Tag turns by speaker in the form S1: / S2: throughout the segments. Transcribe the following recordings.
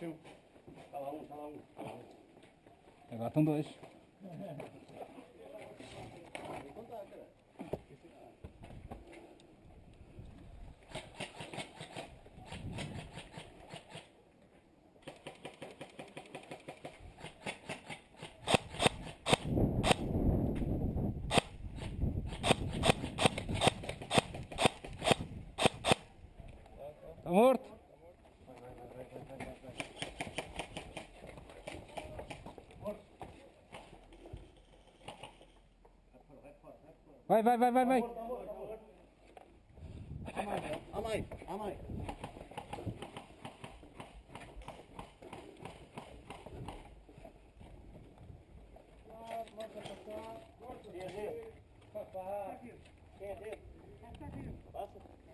S1: Tio. Tá lá um, tá lá um. Tá lá um. Agora estão dois. Está morto? Vai, vai, vai, vai, vai.
S2: A mãe, a mãe.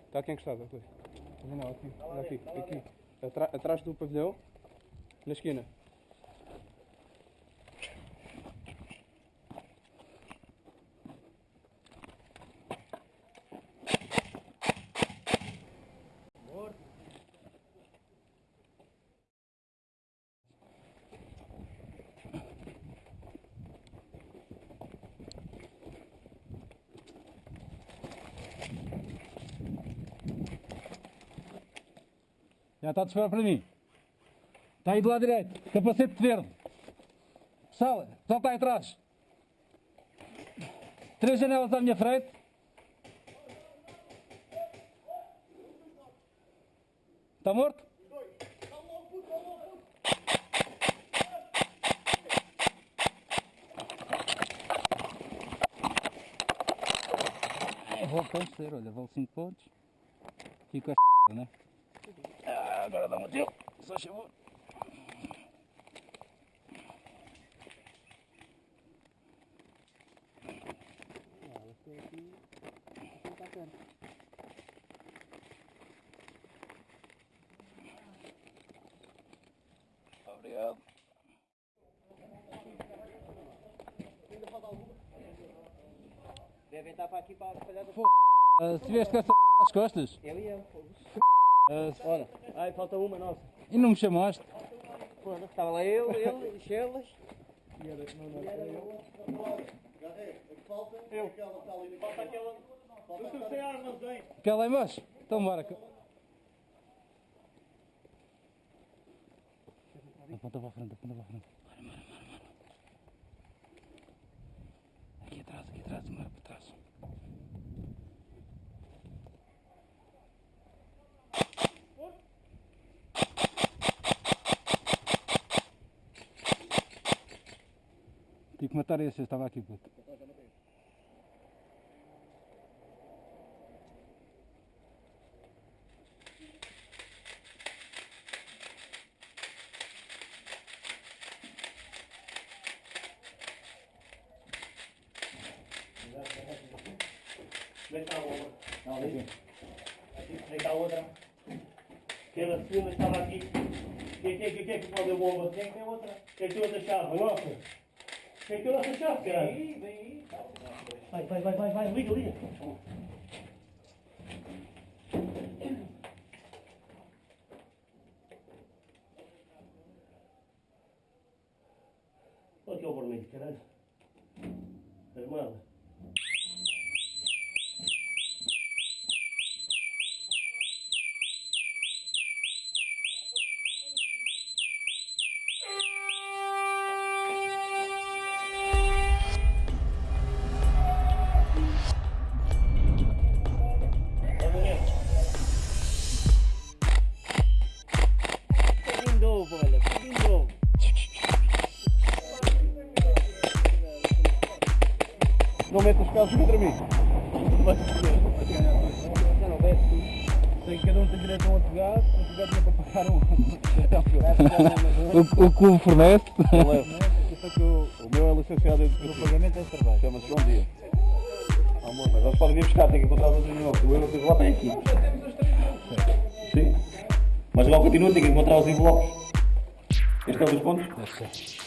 S1: Está aqui encostado, aqui. Não, aqui, aqui, aqui. Atrás do pavilhão, na esquina. Já está a disparar para mim. Está aí do lado direito. Capacete verde. Pessoal, pessoal está aí atrás. Três janelas à minha frente. Está morto? Vou vencer, olha, vale 5 pontos. Fico a né? Agora dá um tiro, só chamou. Obrigado.
S2: Devem estar para aqui para espalhar do
S1: Ah, se vieste com costas
S2: Eu e eu.
S1: Ah,
S2: Olha, ai, falta uma nossa.
S1: e não me chamaste,
S2: Foda, Estava lá eu, ele, Chelas. Eu. Falta aquela. Eu sou sem armazém.
S1: quer lá embaixo? Então bora. Aponta para a frente, aponta para a frente. Bora, bora, bora, bora. Aqui atrás, aqui atrás, bora para trás. Tive que matar esse, eu estava aqui, puto.
S2: Cá a outra. Não, ali. Aqui, vem cá a outra. Aquela segunda estava aqui. Quem, quem, quem, quem que pode a bomba? Quem tem outra? Quem tem outra chave? A nossa? Tem outra chave, caralho? Vem aí, vem aí. Vai, vai, vai, vai, vai, liga, liga. Olha aqui o vermelho, caralho. Armada.
S1: Mete os carros contra mim.
S2: Já não
S1: Tem, cada um tem direito a um advogado, o advogado não é para pagar um. o, o o fornece.
S3: O, meu é licenciado em
S1: O pagamento é trabalho.
S3: Chama-se João Dias. Amor, mas eles podem vir buscar, tem que encontrar outro novo. O euro que lá tem aqui. Sim. Mas lá continua, tem que encontrar os envelopes. Este é um dos pontos?